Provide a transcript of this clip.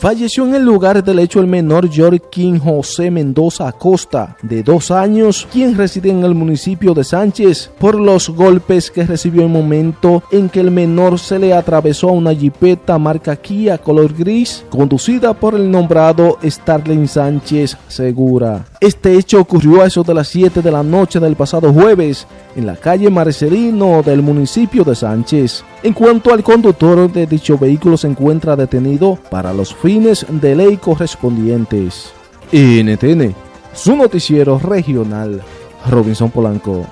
Falleció en el lugar del hecho el menor Jorquín José Mendoza Acosta, de dos años, quien reside en el municipio de Sánchez, por los golpes que recibió en el momento en que el menor se le atravesó a una jipeta marca Kia color gris, conducida por el nombrado Starling Sánchez Segura. Este hecho ocurrió a eso de las 7 de la noche del pasado jueves en la calle Marcelino del municipio de Sánchez. En cuanto al conductor de dicho vehículo se encuentra detenido para los fines de ley correspondientes. NTN, su noticiero regional, Robinson Polanco.